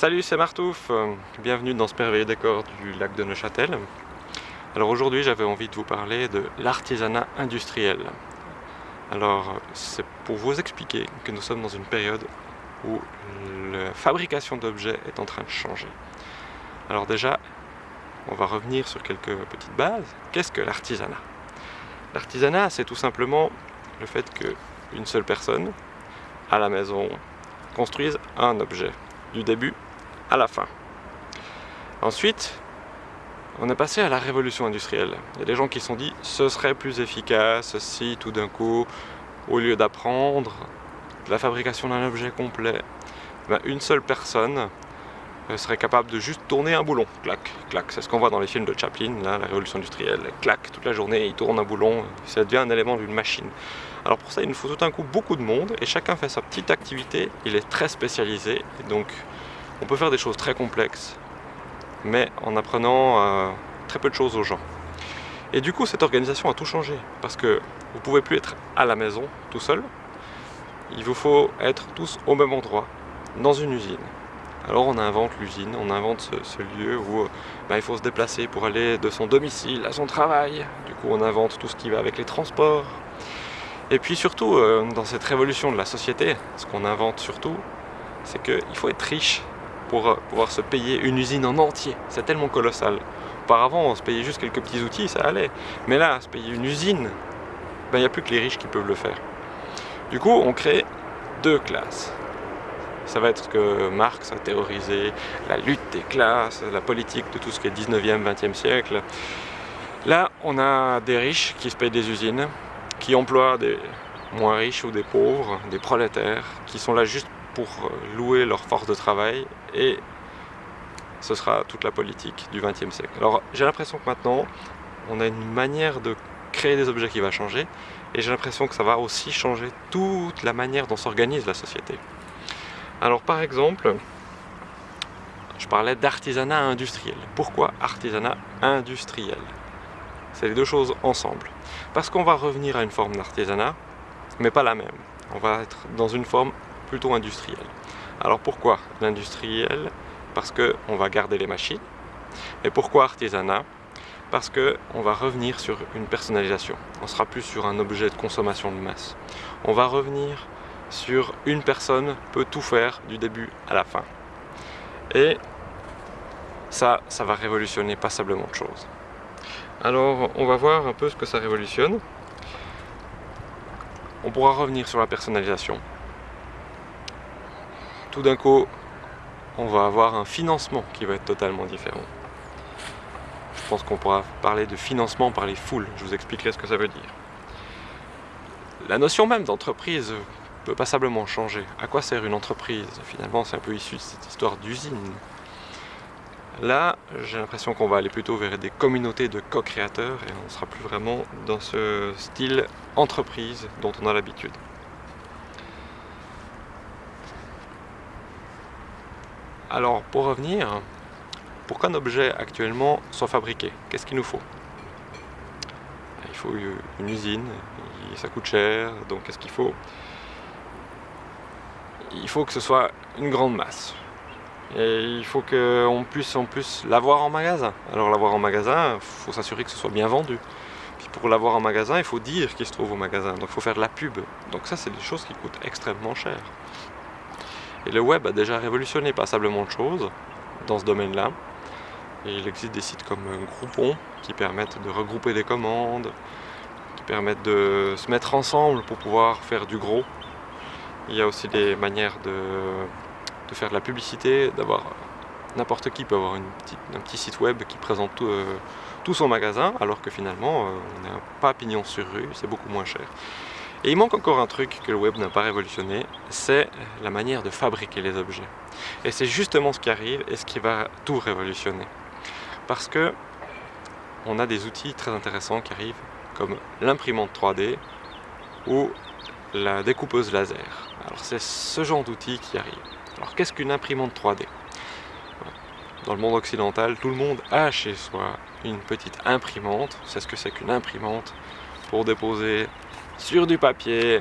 Salut, c'est Martouf, bienvenue dans ce merveilleux décor du lac de Neuchâtel. Alors aujourd'hui j'avais envie de vous parler de l'artisanat industriel. Alors c'est pour vous expliquer que nous sommes dans une période où la fabrication d'objets est en train de changer. Alors déjà, on va revenir sur quelques petites bases. Qu'est-ce que l'artisanat? L'artisanat c'est tout simplement le fait qu'une seule personne, à la maison, construise un objet du début à la fin. Ensuite, on est passé à la révolution industrielle. Il y a des gens qui se sont dit ce serait plus efficace si tout d'un coup, au lieu d'apprendre la fabrication d'un objet complet, ben, une seule personne euh, serait capable de juste tourner un boulon. Clac, clac. C'est ce qu'on voit dans les films de Chaplin, la révolution industrielle. Clac, toute la journée, il tourne un boulon, ça devient un élément d'une machine. Alors pour ça, il nous faut tout d'un coup beaucoup de monde et chacun fait sa petite activité. Il est très spécialisé et donc on peut faire des choses très complexes, mais en apprenant euh, très peu de choses aux gens. Et du coup, cette organisation a tout changé parce que vous ne pouvez plus être à la maison tout seul. Il vous faut être tous au même endroit, dans une usine. Alors on invente l'usine, on invente ce, lieu où bah, il faut se déplacer pour aller de son domicile à son travail. Du coup on invente tout ce qui va avec les transports, et puis surtout, euh, dans cette révolution de la société, ce qu'on invente surtout, c'est qu'il faut être riche pour euh, pouvoir se payer une usine en entier. C'est tellement colossal. Auparavant, on se payait juste quelques petits outils, ça allait. Mais là, se payer une usine, ben, il n'y a plus que les riches qui peuvent le faire. Du coup, on crée deux classes. Ça va être ce que Marx a théorisé, la lutte des classes, la politique de tout ce qui est 19e, 20e siècle. Là, on a des riches qui se payent des usines, qui emploient des moins riches ou des pauvres, des prolétaires, qui sont là juste pour euh, louer leur force de travail et ce sera toute la politique du XXe siècle. Alors j'ai l'impression que maintenant on a une manière de créer des objets qui va changer et j'ai l'impression que ça va aussi changer toute la manière dont s'organise la société. Alors par exemple, je parlais d'artisanat industriel. Pourquoi artisanat industriel? C'est les deux choses ensemble. Parce qu'on va revenir à une forme d'artisanat, mais pas la même. On va être dans une forme plutôt industrielle. Alors pourquoi l'industriel? Parce qu'on va garder les machines. Et pourquoi artisanat? Parce qu'on va revenir sur une personnalisation. On sera plus sur un objet de consommation de masse. On va revenir sur une personne peut tout faire du début à la fin. Et ça, ça va révolutionner passablement de choses. Alors on va voir un peu ce que ça révolutionne. On pourra revenir sur la personnalisation. Tout d'un coup, on va avoir un financement qui va être totalement différent. Je pense qu'on pourra parler de financement par les foules, je vous expliquerai ce que ça veut dire. La notion même d'entreprise peut passablement changer. À quoi sert une entreprise? Finalement, c'est un peu issu de cette histoire d'usine. Là, j'ai l'impression qu'on va aller plutôt vers des communautés de co-créateurs et on ne sera plus vraiment dans ce style entreprise dont on a l'habitude. Alors, pour revenir, pour qu'un objet actuellement soit fabriqué, qu'est-ce qu'il nous faut? Il faut une usine, ça coûte cher, donc qu'est-ce qu'il faut? Il faut que ce soit une grande masse. Et il faut qu'on puisse en plus l'avoir en magasin. Alors l'avoir en magasin, il faut s'assurer que ce soit bien vendu. Puis pour l'avoir en magasin, il faut dire qu'il se trouve au magasin. Donc il faut faire de la pub. Donc ça, c'est des choses qui coûtent extrêmement cher. Et le web a déjà révolutionné passablement de choses dans ce domaine-là. Il existe des sites comme Groupon qui permettent de regrouper des commandes, qui permettent de se mettre ensemble pour pouvoir faire du gros. Il y a aussi des manières de faire de la publicité, d'avoir n'importe qui peut avoir un petit site web qui présente tout, euh, son magasin, alors que finalement euh, on n'a pas pignon sur rue, c'est beaucoup moins cher. Et il manque encore un truc que le web n'a pas révolutionné, c'est la manière de fabriquer les objets. Et c'est justement ce qui arrive et ce qui va tout révolutionner. Parce que on a des outils très intéressants qui arrivent, comme l'imprimante 3D ou la découpeuse laser. Alors c'est ce genre d'outils qui arrivent. Alors qu'est-ce qu'une imprimante 3D Dans le monde occidental, tout le monde a chez soi une petite imprimante. C'est ce que c'est qu'une imprimante pour déposer sur du papier,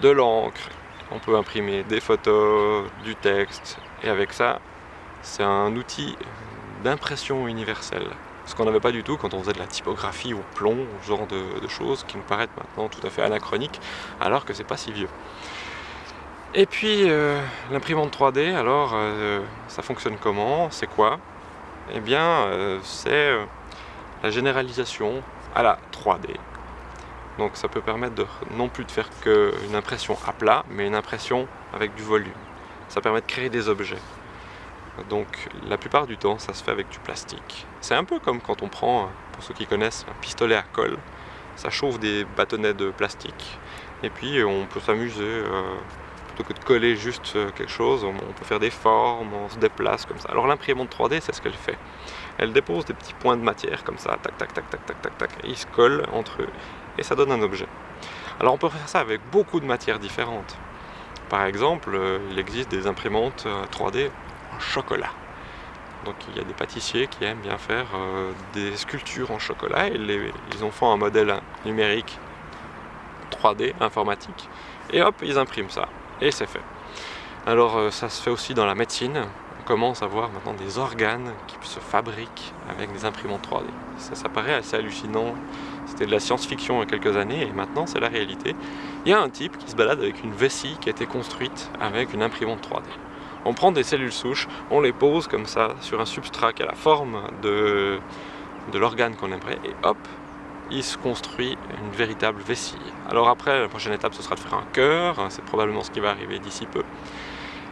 de l'encre. On peut imprimer des photos, du texte, Et avec ça, c'est un outil d'impression universelle. Ce qu'on n'avait pas du tout quand on faisait de la typographie au plomb, ce genre de, choses qui nous paraissent maintenant tout à fait anachroniques, alors que c'est pas si vieux. Et puis euh, l'imprimante 3D, alors euh, ça fonctionne comment? C'est quoi? Eh bien euh, c'est la généralisation à la 3D. Donc ça peut permettre de, non plus de faire qu'une impression à plat, mais une impression avec du volume. Ça permet de créer des objets. Donc la plupart du temps, ça se fait avec du plastique. C'est un peu comme quand on prend, pour ceux qui connaissent, un pistolet à colle. Ça chauffe des bâtonnets de plastique. Et puis on peut s'amuser, euh, plutôt que de coller juste euh, quelque chose, on peut faire des formes, on se déplace comme ça. Alors l'imprimante 3D, c'est ce qu'elle fait. Elle dépose des petits points de matière comme ça, tac, tac, tac, tac, tac, tac, tac, et ils se collent entre eux. Et ça donne un objet. Alors on peut faire ça avec beaucoup de matières différentes. Par exemple, euh, il existe des imprimantes 3D chocolat. Donc il y a des pâtissiers qui aiment bien faire euh, des sculptures en chocolat et ils en font un modèle numérique 3D informatique et hop ils impriment ça et c'est fait. Alors euh, ça se fait aussi dans la médecine, on commence à voir maintenant des organes qui se fabriquent avec des imprimantes 3D. Ça, ça paraît assez hallucinant, c'était de la science-fiction il y a quelques années et maintenant c'est la réalité. Il y a un type qui se balade avec une vessie qui a été construite avec une imprimante 3D on prend des cellules souches, on les pose comme ça sur un substrat qui a la forme de, de l'organe qu'on aimerait, et hop, il se construit une véritable vessie. Alors après, la prochaine étape, ce sera de faire un cœur, hein, c'est probablement ce qui va arriver d'ici peu.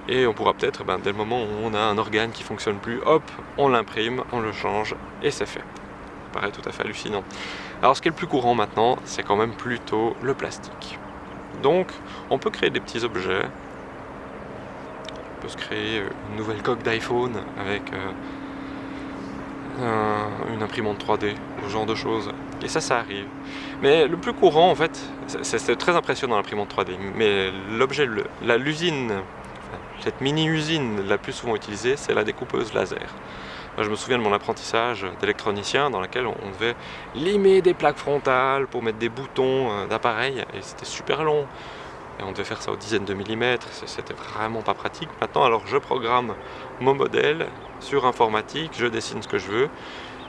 Et on pourra peut-être, ben, dès le moment où on a un organe qui fonctionne plus, hop, on l'imprime, on le change, et c'est fait. Ça paraît tout à fait hallucinant. Alors ce qui est le plus courant maintenant, c'est quand même plutôt le plastique. Donc, on peut créer des petits objets se créer euh, une nouvelle coque d'iPhone avec euh, une imprimante 3D, ce genre de choses. Et ça, ça arrive. Mais le plus courant, en fait, c'est très impressionnant l'imprimante 3D, mais l'objet, l'usine, cette mini-usine la plus souvent utilisée, c'est la découpeuse laser. Je me souviens de mon apprentissage d'électronicien dans lequel on devait limer des plaques frontales pour mettre des boutons euh, d'appareil et c'était super long et on devait faire ça aux dizaines de millimètres, c'était vraiment pas pratique. Maintenant, alors je programme mon modèle sur informatique, je dessine ce que je veux,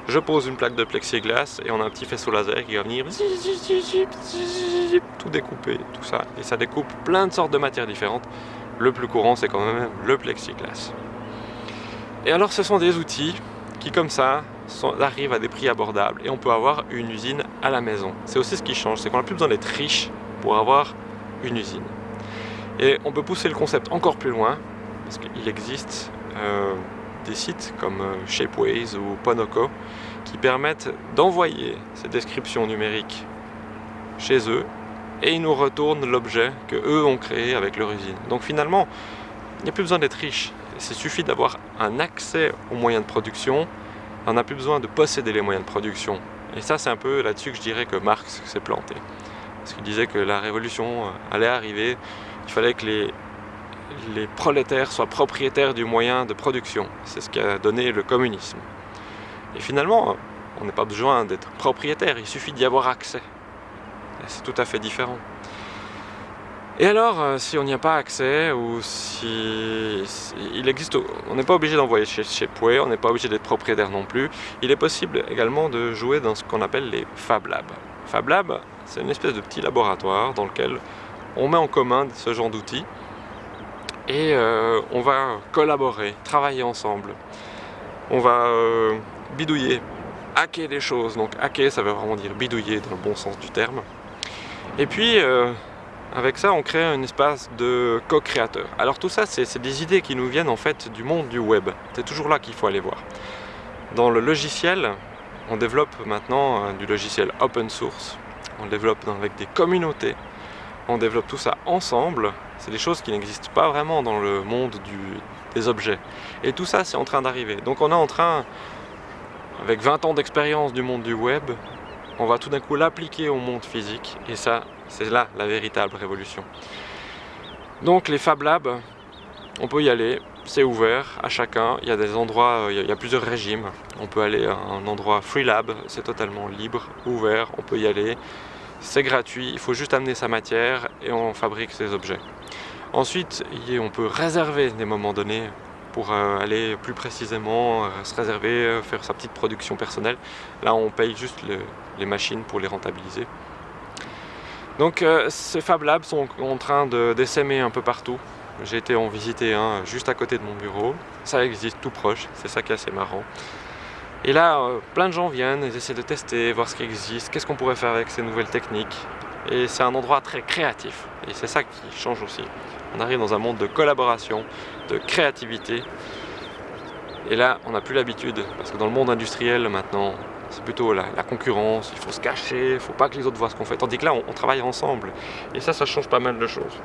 je pose une plaque de plexiglas et on a un petit faisceau laser qui va venir tout découper, tout ça. Et ça découpe plein de sortes de matières différentes. Le plus courant, c'est quand même le plexiglas. Et alors, ce sont des outils qui, comme ça, arrivent à des prix abordables et on peut avoir une usine à la maison. C'est aussi ce qui change, c'est qu'on n'a plus besoin d'être riche pour avoir une usine. Et on peut pousser le concept encore plus loin, parce qu'il existe euh, des sites comme euh, Shapeways ou Ponoko qui permettent d'envoyer ces descriptions numériques chez eux et ils nous retournent l'objet que eux ont créé avec leur usine. Donc finalement, il n'y a plus besoin d'être riche. Il suffit d'avoir un accès aux moyens de production. On n'a plus besoin de posséder les moyens de production. Et ça, c'est un peu là-dessus que je dirais que Marx s'est planté parce qu'il disait que la révolution euh, allait arriver, il fallait que les, les prolétaires soient propriétaires du moyen de production. C'est ce qui a donné le communisme. Et finalement, on n'a pas besoin d'être propriétaire, il suffit d'y avoir accès. C'est tout à fait différent. Et alors, euh, si on n'y a pas accès, ou si, il existe, on n'est pas obligé d'envoyer chez, chez Pouet, on n'est pas obligé d'être propriétaire non plus, il est possible également de jouer dans ce qu'on appelle les Fab Labs. Fab Lab, c'est une espèce de petit laboratoire dans lequel on met en commun ce genre d'outils et euh, on va collaborer, travailler ensemble. On va euh, bidouiller, hacker des choses. Donc hacker, ça veut vraiment dire bidouiller dans le bon sens du terme. Et puis, avec ça, on crée un espace de co-créateur. Alors tout ça, c'est des idées qui nous viennent en fait du monde du web. C'est toujours là qu'il faut aller voir. Dans le logiciel, on développe maintenant du logiciel open source on développe avec des communautés, on développe tout ça ensemble, c'est des choses qui n'existent pas vraiment dans le monde des objets. Et tout ça, c'est en train d'arriver. Donc on est en train, avec 20 ans d'expérience du monde du web, on va tout d'un coup l'appliquer au monde physique, et ça, c'est là la véritable révolution. Donc les Fab Labs, on peut y aller, c'est ouvert à chacun, il y a des endroits, il y a plusieurs régimes. On peut aller à un endroit Free Lab, c'est totalement libre, ouvert, on peut y aller. C'est gratuit, il faut juste amener sa matière et on fabrique ses objets. Ensuite, on peut réserver des moments donnés pour euh, aller plus précisément se réserver, faire sa petite production personnelle. Là, on paye juste les machines pour les rentabiliser. Donc ces Fab Labs sont en train d'essaimer un peu partout. J'ai été en visiter un juste à côté de mon bureau. Ça existe tout proche, c'est ça qui est assez marrant. Et là, euh, plein de gens viennent, ils essaient de tester, voir ce qui existe, qu'est-ce qu'on pourrait faire avec ces nouvelles techniques. Et c'est un endroit très créatif. Et c'est ça qui change aussi. On arrive dans un monde de collaboration, de créativité. Et là, on n'a plus l'habitude, parce que dans le monde industriel maintenant, c'est plutôt la, concurrence, il faut se cacher, il ne faut pas que les autres voient ce qu'on fait. Tandis que là, on travaille ensemble. Et ça, ça change pas mal de choses.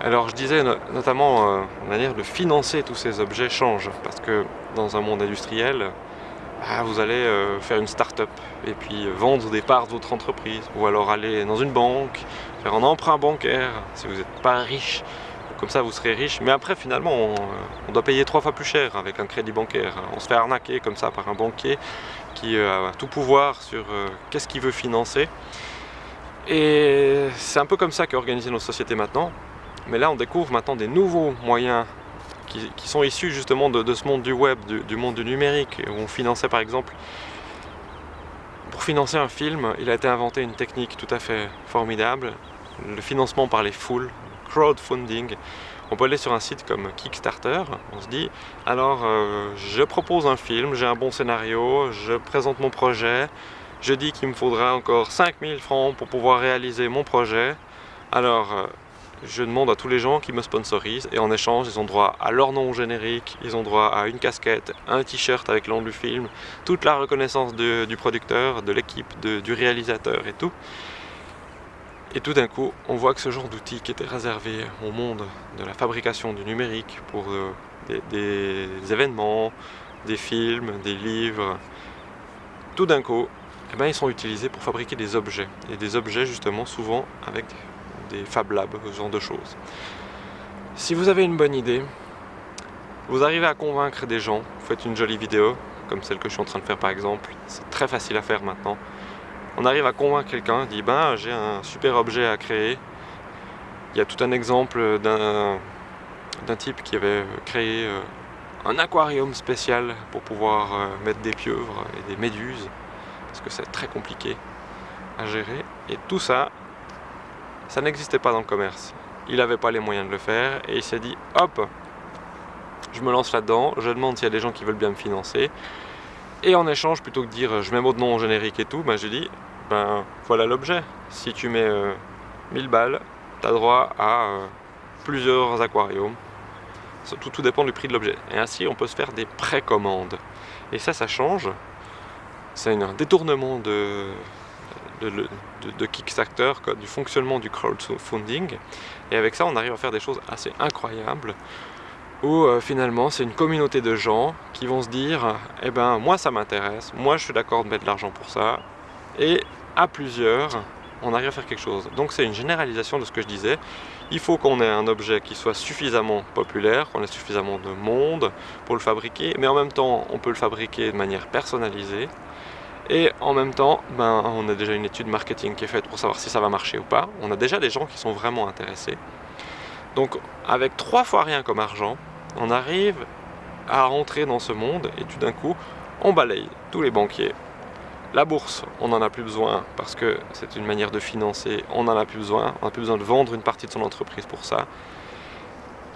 Alors je disais notamment euh, la manière de financer tous ces objets change parce que dans un monde industriel, ah, vous allez euh, faire une start-up et puis euh, vendre des parts de votre entreprise ou alors aller dans une banque, faire un emprunt bancaire si vous n'êtes pas riche, comme ça vous serez riche. Mais après finalement on, doit payer trois fois plus cher avec un crédit bancaire. On se fait arnaquer comme ça par un banquier qui a tout pouvoir sur qu'est-ce qu'il veut financer. Et c'est un peu comme ça qu'est organisée nos sociétés maintenant. Mais là, on découvre maintenant des nouveaux moyens qui, sont issus justement de, ce monde du web, du, monde du numérique, où on finançait par exemple... Pour financer un film, il a été inventé une technique tout à fait formidable, le financement par les foules, crowdfunding. On peut aller sur un site comme Kickstarter, on se dit, alors euh, je propose un film, j'ai un bon scénario, je présente mon projet, je dis qu'il me faudra encore 5000 francs pour pouvoir réaliser mon projet, alors euh, je demande à tous les gens qui me sponsorisent et en échange ils ont droit à leur nom générique, ils ont droit à une casquette, un t-shirt avec nom du film, toute la reconnaissance du producteur, de l'équipe, du réalisateur et tout. Et tout d'un coup, on voit que ce genre d'outil qui était réservé au monde de la fabrication du numérique pour euh, des, événements, des films, des livres, tout d'un coup, eh ben, ils sont utilisés pour fabriquer des objets. Et des objets justement souvent avec des Fab Labs, ce genre de choses. Si vous avez une bonne idée, vous arrivez à convaincre des gens, vous faites une jolie vidéo, comme celle que je suis en train de faire par exemple, c'est très facile à faire maintenant. On arrive à convaincre quelqu'un, dit ben j'ai un super objet à créer. Il y a tout un exemple d'un type qui avait créé euh, un aquarium spécial pour pouvoir euh, mettre des pieuvres et des méduses, parce que c'est très compliqué à gérer. Et tout ça, ça n'existait pas dans le commerce. Il n'avait pas les moyens de le faire et il s'est dit hop, je me lance là-dedans, je demande s'il y a des gens qui veulent bien me financer. Et en échange, plutôt que de dire je mets de nom générique et tout, ben, j'ai dit ben voilà l'objet. Si tu mets 1000 euh, balles, tu as droit à euh, plusieurs aquariums. Tout, dépend du prix de l'objet. Et ainsi, on peut se faire des précommandes. Et ça, ça change. C'est un détournement de, Kickstarter, du fonctionnement du crowdfunding. Et avec ça, on arrive à faire des choses assez incroyables où euh, finalement c'est une communauté de gens qui vont se dire eh ben moi ça m'intéresse, moi je suis d'accord de mettre de l'argent pour ça et à plusieurs on arrive à faire quelque chose. Donc c'est une généralisation de ce que je disais. Il faut qu'on ait un objet qui soit suffisamment populaire, qu'on ait suffisamment de monde pour le fabriquer, mais en même temps on peut le fabriquer de manière personnalisée et en même temps, ben, on a déjà une étude marketing qui est faite pour savoir si ça va marcher ou pas. On a déjà des gens qui sont vraiment intéressés. Donc avec trois fois rien comme argent, on arrive à rentrer dans ce monde et tout d'un coup, on balaye tous les banquiers. La bourse, on n'en a plus besoin parce que c'est une manière de financer, on n'en a plus besoin, on n'a plus besoin de vendre une partie de son entreprise pour ça.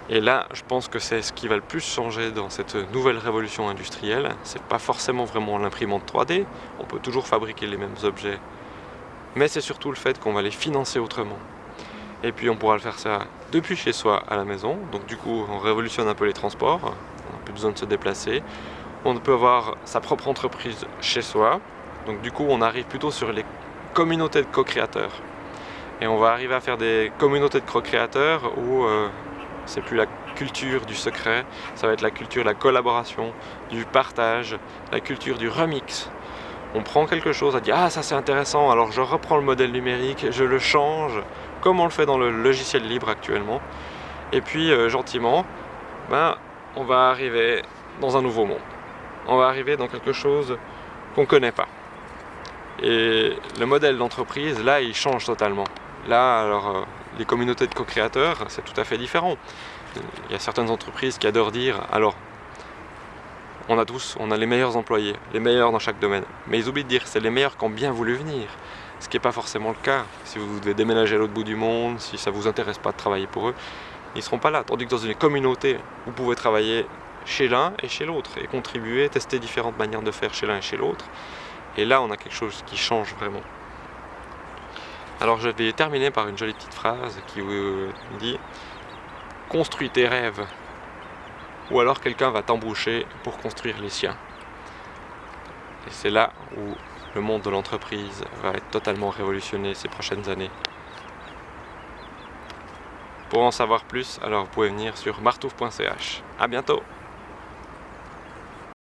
Et là, je pense que c'est ce qui va le plus changer dans cette nouvelle révolution industrielle. C'est pas forcément vraiment l'imprimante 3D, on peut toujours fabriquer les mêmes objets, mais c'est surtout le fait qu'on va les financer autrement. Et puis on pourra le faire ça depuis chez soi à la maison, donc du coup on révolutionne un peu les transports, on n'a plus besoin de se déplacer. On peut avoir sa propre entreprise chez soi, donc du coup on arrive plutôt sur les communautés de co-créateurs. Et on va arriver à faire des communautés de co-créateurs où euh, c'est plus la culture du secret, ça va être la culture de la collaboration, du partage, la culture du remix. On prend quelque chose, on dit ah ça c'est intéressant, alors je reprends le modèle numérique, je le change, comme on le fait dans le logiciel libre actuellement. Et puis euh, gentiment, ben, on va arriver dans un nouveau monde. On va arriver dans quelque chose qu'on ne connaît pas. Et le modèle d'entreprise, là, il change totalement. Là, alors, euh, les communautés de co-créateurs, c'est tout à fait différent. Il y a certaines entreprises qui adorent dire, alors, on a tous, on a les meilleurs employés, les meilleurs dans chaque domaine. Mais ils oublient de dire, c'est les meilleurs qui ont bien voulu venir. Ce qui n'est pas forcément le cas. Si vous devez déménager à l'autre bout du monde, si ça ne vous intéresse pas de travailler pour eux, ils ne seront pas là. Tandis que dans une communauté, vous pouvez travailler chez l'un et chez l'autre et contribuer, tester différentes manières de faire chez l'un et chez l'autre. Et là, on a quelque chose qui change vraiment. Alors je vais terminer par une jolie petite phrase qui vous dit « Construis tes rêves » ou alors quelqu'un va t'embaucher pour construire les siens. Et c'est là où le monde de l'entreprise va être totalement révolutionné ces prochaines années. Pour en savoir plus, alors vous pouvez venir sur martouf.ch. A bientôt